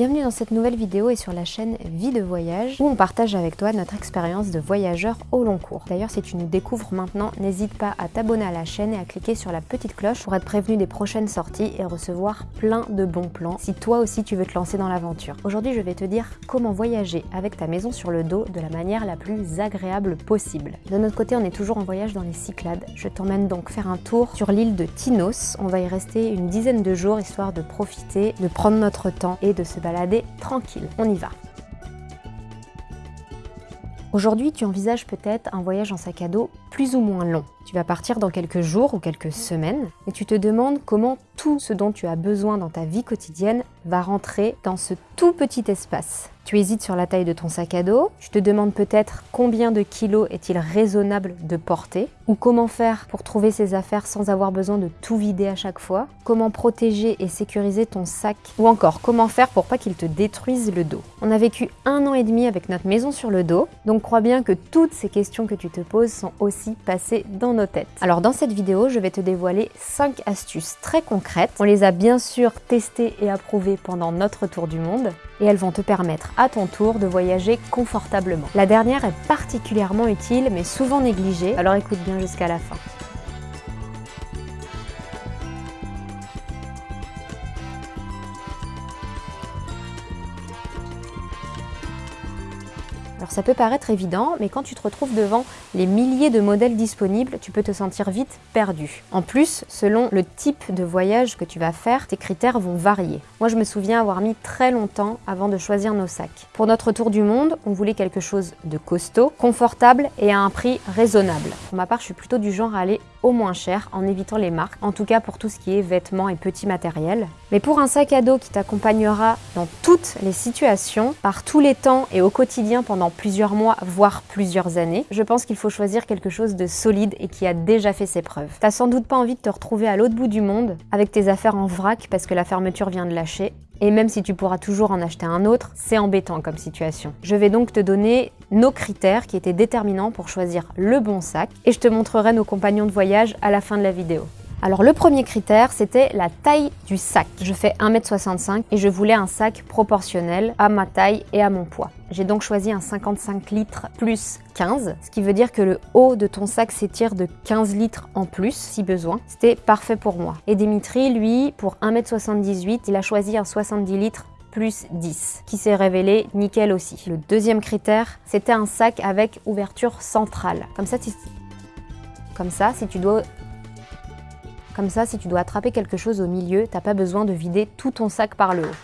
Bienvenue dans cette nouvelle vidéo et sur la chaîne Vie de Voyage où on partage avec toi notre expérience de voyageur au long cours. D'ailleurs si tu nous découvres maintenant, n'hésite pas à t'abonner à la chaîne et à cliquer sur la petite cloche pour être prévenu des prochaines sorties et recevoir plein de bons plans si toi aussi tu veux te lancer dans l'aventure. Aujourd'hui je vais te dire comment voyager avec ta maison sur le dos de la manière la plus agréable possible. De notre côté on est toujours en voyage dans les Cyclades. Je t'emmène donc faire un tour sur l'île de Tinos. On va y rester une dizaine de jours histoire de profiter, de prendre notre temps et de se balader tranquille. On y va Aujourd'hui, tu envisages peut-être un voyage en sac à dos plus ou moins long. Tu vas partir dans quelques jours ou quelques semaines et tu te demandes comment tout ce dont tu as besoin dans ta vie quotidienne va rentrer dans ce tout petit espace. Tu hésites sur la taille de ton sac à dos, tu te demandes peut-être combien de kilos est-il raisonnable de porter, ou comment faire pour trouver ses affaires sans avoir besoin de tout vider à chaque fois, comment protéger et sécuriser ton sac, ou encore comment faire pour pas qu'il te détruise le dos. On a vécu un an et demi avec notre maison sur le dos, donc crois bien que toutes ces questions que tu te poses sont aussi passées dans Alors dans cette vidéo, je vais te dévoiler 5 astuces très concrètes. On les a bien sûr testées et approuvées pendant notre tour du monde, et elles vont te permettre à ton tour de voyager confortablement. La dernière est particulièrement utile mais souvent négligée, alors écoute bien jusqu'à la fin. Alors ça peut paraître évident, mais quand tu te retrouves devant les milliers de modèles disponibles, tu peux te sentir vite perdu. En plus, selon le type de voyage que tu vas faire, tes critères vont varier. Moi, je me souviens avoir mis très longtemps avant de choisir nos sacs. Pour notre tour du monde, on voulait quelque chose de costaud, confortable et à un prix raisonnable. Pour ma part, je suis plutôt du genre à aller au moins cher en évitant les marques, en tout cas pour tout ce qui est vêtements et petits matériels. Mais pour un sac à dos qui t'accompagnera dans toutes les situations, par tous les temps et au quotidien pendant plusieurs mois, voire plusieurs années, je pense qu'il faut choisir quelque chose de solide et qui a déjà fait ses preuves. T'as sans doute pas envie de te retrouver à l'autre bout du monde avec tes affaires en vrac parce que la fermeture vient de lâcher. Et même si tu pourras toujours en acheter un autre, c'est embêtant comme situation. Je vais donc te donner nos critères qui étaient déterminants pour choisir le bon sac et je te montrerai nos compagnons de voyage à la fin de la vidéo. Alors le premier critère, c'était la taille du sac. Je fais 1m65 et je voulais un sac proportionnel à ma taille et à mon poids. J'ai donc choisi un 55 litres plus 15, ce qui veut dire que le haut de ton sac s'étire de 15 litres en plus si besoin. C'était parfait pour moi. Et Dimitri, lui, pour 1m78, il a choisi un 70 litres plus 10, qui s'est révélé nickel aussi. Le deuxième critère, c'était un sac avec ouverture centrale. Comme ça, comme ça, si tu dois comme ça, si tu dois attraper quelque chose au milieu, t'as pas besoin de vider tout ton sac par le haut.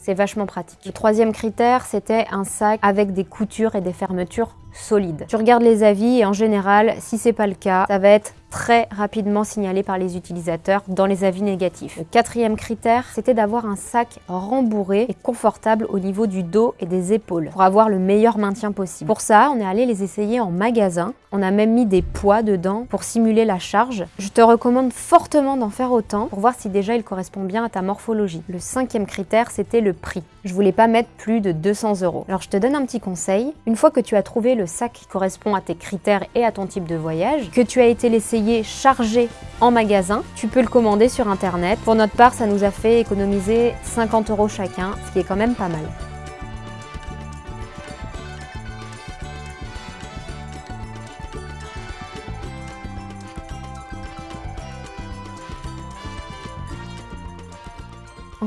C'est vachement pratique. Le troisième critère, c'était un sac avec des coutures et des fermetures solides. Tu regardes les avis et en général, si c'est pas le cas, ça va être très rapidement signalé par les utilisateurs dans les avis négatifs. Le quatrième critère, c'était d'avoir un sac rembourré et confortable au niveau du dos et des épaules pour avoir le meilleur maintien possible. Pour ça, on est allé les essayer en magasin. On a même mis des poids dedans pour simuler la charge. Je te recommande fortement d'en faire autant pour voir si déjà il correspond bien à ta morphologie. Le cinquième critère, c'était le prix. Je voulais pas mettre plus de 200 euros. Alors je te donne un petit conseil. Une fois que tu as trouvé le sac qui correspond à tes critères et à ton type de voyage, que tu as été laissé chargé en magasin. Tu peux le commander sur internet. Pour notre part, ça nous a fait économiser 50 euros chacun, ce qui est quand même pas mal.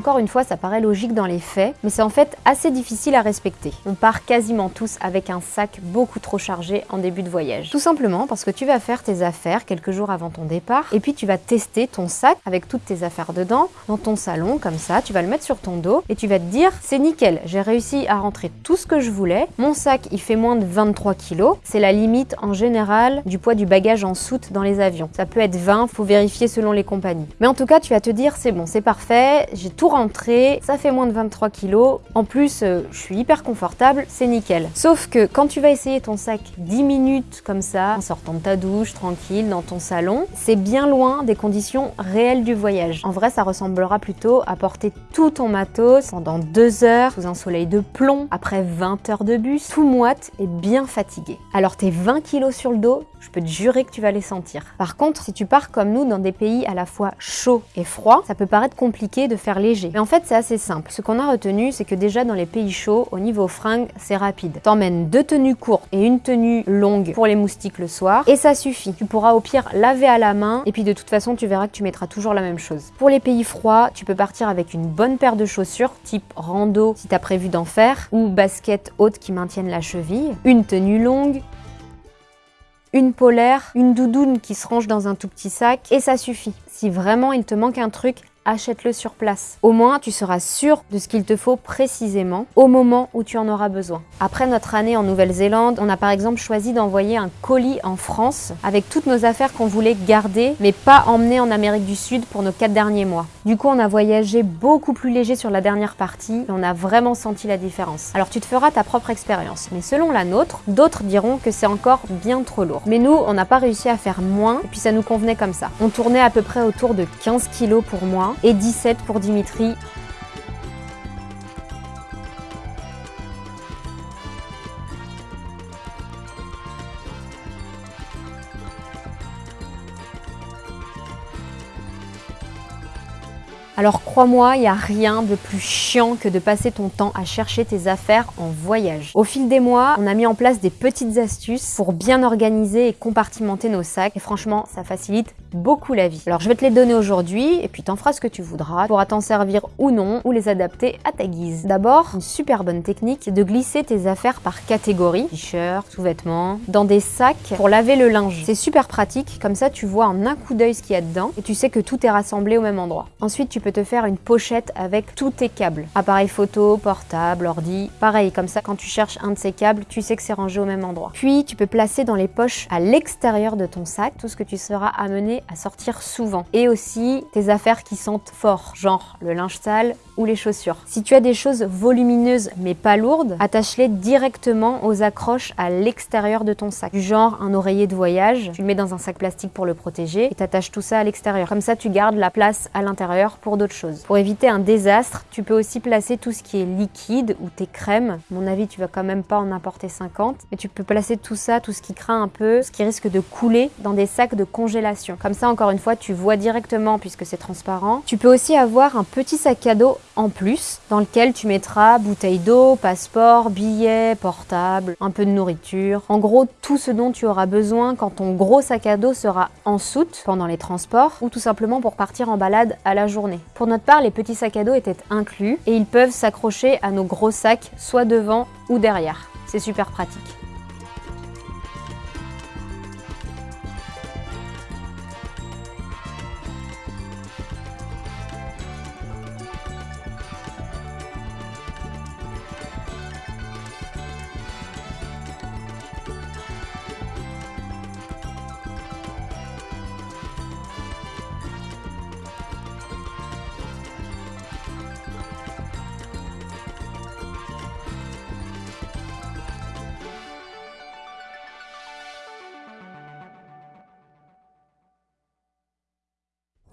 Encore une fois, ça paraît logique dans les faits, mais c'est en fait assez difficile à respecter. On part quasiment tous avec un sac beaucoup trop chargé en début de voyage. Tout simplement parce que tu vas faire tes affaires quelques jours avant ton départ, et puis tu vas tester ton sac avec toutes tes affaires dedans, dans ton salon, comme ça, tu vas le mettre sur ton dos, et tu vas te dire, c'est nickel, j'ai réussi à rentrer tout ce que je voulais, mon sac il fait moins de 23 kg, c'est la limite en général du poids du bagage en soute dans les avions. Ça peut être 20, faut vérifier selon les compagnies. Mais en tout cas, tu vas te dire, c'est bon, c'est parfait, j'ai tout rentré, ça fait moins de 23 kilos. En plus, euh, je suis hyper confortable, c'est nickel. Sauf que quand tu vas essayer ton sac 10 minutes comme ça, en sortant de ta douche, tranquille, dans ton salon, c'est bien loin des conditions réelles du voyage. En vrai, ça ressemblera plutôt à porter tout ton matos pendant 2 heures sous un soleil de plomb, après 20 heures de bus, tout moite et bien fatigué. Alors tes 20 kilos sur le dos, je peux te jurer que tu vas les sentir. Par contre, si tu pars comme nous dans des pays à la fois chauds et froids, ça peut paraître compliqué de faire les en fait, c'est assez simple. Ce qu'on a retenu, c'est que déjà dans les pays chauds, au niveau fringues, c'est rapide. T'emmènes deux tenues courtes et une tenue longue pour les moustiques le soir, et ça suffit. Tu pourras au pire laver à la main, et puis de toute façon, tu verras que tu mettras toujours la même chose. Pour les pays froids, tu peux partir avec une bonne paire de chaussures, type rando si t'as prévu d'en faire, ou baskets hautes qui maintiennent la cheville, une tenue longue, une polaire, une doudoune qui se range dans un tout petit sac, et ça suffit. Si vraiment il te manque un truc, achète-le sur place. Au moins, tu seras sûr de ce qu'il te faut précisément au moment où tu en auras besoin. Après notre année en Nouvelle-Zélande, on a par exemple choisi d'envoyer un colis en France avec toutes nos affaires qu'on voulait garder, mais pas emmener en Amérique du Sud pour nos quatre derniers mois. Du coup, on a voyagé beaucoup plus léger sur la dernière partie et on a vraiment senti la différence. Alors tu te feras ta propre expérience, mais selon la nôtre, d'autres diront que c'est encore bien trop lourd. Mais nous, on n'a pas réussi à faire moins et puis ça nous convenait comme ça. On tournait à peu près autour de 15 kilos pour moi et 17 pour Dimitri. Alors crois-moi, il n'y a rien de plus chiant que de passer ton temps à chercher tes affaires en voyage. Au fil des mois, on a mis en place des petites astuces pour bien organiser et compartimenter nos sacs et franchement, ça facilite beaucoup la vie. Alors je vais te les donner aujourd'hui et puis t'en feras ce que tu voudras. Tu pourras t'en servir ou non ou les adapter à ta guise. D'abord, une super bonne technique de glisser tes affaires par catégorie, t-shirt, sous-vêtements, dans des sacs pour laver le linge. C'est super pratique, comme ça tu vois en un coup d'œil ce qu'il y a dedans et tu sais que tout est rassemblé au même endroit. Ensuite, tu peux te faire une pochette avec tous tes câbles. Appareil photo, portable, ordi. Pareil, comme ça, quand tu cherches un de ces câbles, tu sais que c'est rangé au même endroit. Puis, tu peux placer dans les poches à l'extérieur de ton sac tout ce que tu seras amené à sortir souvent. Et aussi tes affaires qui sentent fort, genre le linge sale ou les chaussures. Si tu as des choses volumineuses mais pas lourdes, attache-les directement aux accroches à l'extérieur de ton sac. Du genre un oreiller de voyage, tu le mets dans un sac plastique pour le protéger et t'attaches tout ça à l'extérieur. Comme ça, tu gardes la place à l'intérieur pour d'autres choses. Pour éviter un désastre, tu peux aussi placer tout ce qui est liquide ou tes crèmes. Mon avis, tu vas quand même pas en apporter 50, mais tu peux placer tout ça, tout ce qui craint un peu, ce qui risque de couler dans des sacs de congélation. Ça, encore une fois, tu vois directement puisque c'est transparent. Tu peux aussi avoir un petit sac à dos en plus dans lequel tu mettras bouteille d'eau, passeport, billets, portable, un peu de nourriture. En gros, tout ce dont tu auras besoin quand ton gros sac à dos sera en soute pendant les transports ou tout simplement pour partir en balade à la journée. Pour notre part, les petits sacs à dos étaient inclus et ils peuvent s'accrocher à nos gros sacs soit devant ou derrière. C'est super pratique.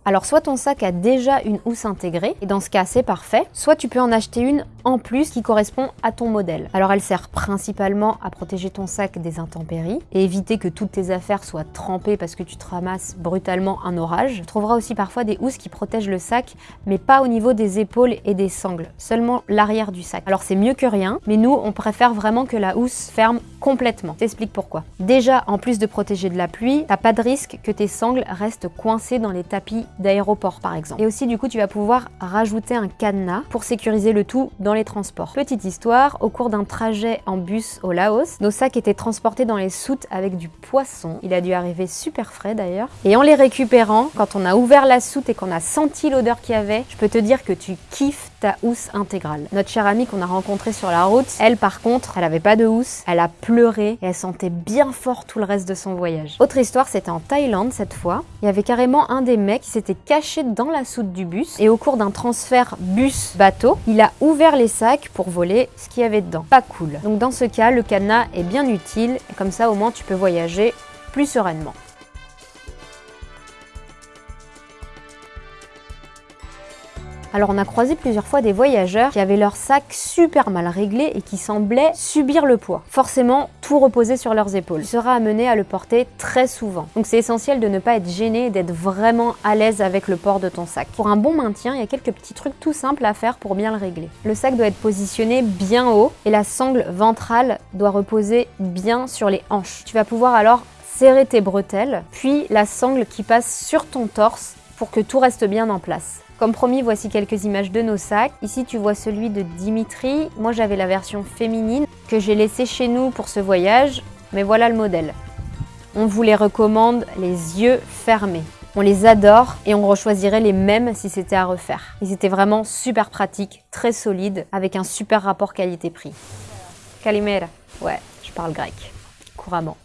Alors soit ton sac a déjà une housse intégrée, et dans ce cas c'est parfait, soit tu peux en acheter une en plus qui correspond à ton modèle. Alors elle sert principalement à protéger ton sac des intempéries et éviter que toutes tes affaires soient trempées parce que tu te ramasses brutalement un orage. Tu trouveras aussi parfois des housses qui protègent le sac, mais pas au niveau des épaules et des sangles, seulement l'arrière du sac. Alors c'est mieux que rien, mais nous on préfère vraiment que la housse ferme complètement. T'explique pourquoi. Déjà, en plus de protéger de la pluie, t'as pas de risque que tes sangles restent coincées dans les tapis d'aéroport par exemple. Et aussi du coup tu vas pouvoir rajouter un cadenas pour sécuriser le tout dans transports. Petite histoire, au cours d'un trajet en bus au Laos, nos sacs étaient transportés dans les soutes avec du poisson. Il a dû arriver super frais d'ailleurs. Et en les récupérant, quand on a ouvert la soute et qu'on a senti l'odeur qu'il y avait, je peux te dire que tu kiffes ta housse intégrale. Notre chère amie qu'on a rencontrée sur la route, elle par contre, elle avait pas de housse, elle a pleuré et elle sentait bien fort tout le reste de son voyage. Autre histoire, c'était en Thaïlande cette fois. Il y avait carrément un des mecs qui s'était caché dans la soute du bus et au cours d'un transfert bus-bateau, il a ouvert les sacs pour voler ce qu'il y avait dedans. Pas cool. Donc dans ce cas, le cadenas est bien utile comme ça au moins tu peux voyager plus sereinement. Alors on a croisé plusieurs fois des voyageurs qui avaient leur sac super mal réglé et qui semblaient subir le poids. Forcément, tout reposait sur leurs épaules. Tu seras amené à le porter très souvent. Donc c'est essentiel de ne pas être gêné et d'être vraiment à l'aise avec le port de ton sac. Pour un bon maintien, il y a quelques petits trucs tout simples à faire pour bien le régler. Le sac doit être positionné bien haut et la sangle ventrale doit reposer bien sur les hanches. Tu vas pouvoir alors serrer tes bretelles, puis la sangle qui passe sur ton torse pour que tout reste bien en place. Comme promis, voici quelques images de nos sacs. Ici, tu vois celui de Dimitri. Moi, j'avais la version féminine que j'ai laissée chez nous pour ce voyage, mais voilà le modèle. On vous les recommande les yeux fermés. On les adore et on rechoisirait les mêmes si c'était à refaire. Ils étaient vraiment super pratiques, très solides, avec un super rapport qualité-prix. Kalimera. Ouais, je parle grec. Couramment.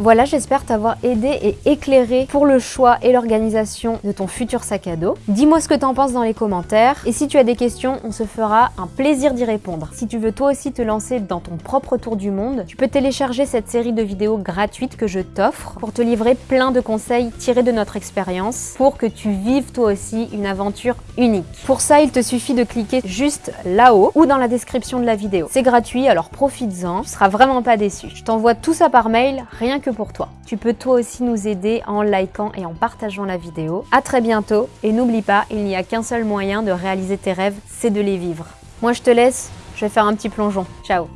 Voilà, j'espère t'avoir aidé et éclairé pour le choix et l'organisation de ton futur sac à dos. Dis-moi ce que t'en penses dans les commentaires et si tu as des questions, on se fera un plaisir d'y répondre. Si tu veux toi aussi te lancer dans ton propre tour du monde, tu peux télécharger cette série de vidéos gratuites que je t'offre pour te livrer plein de conseils tirés de notre expérience pour que tu vives toi aussi une aventure unique. Pour ça, il te suffit de cliquer juste là-haut ou dans la description de la vidéo. C'est gratuit, alors profites-en, tu seras vraiment pas déçu. Je t'envoie tout ça par mail, rien que pour toi. Tu peux toi aussi nous aider en likant et en partageant la vidéo. A très bientôt et n'oublie pas, il n'y a qu'un seul moyen de réaliser tes rêves, c'est de les vivre. Moi je te laisse, je vais faire un petit plongeon. Ciao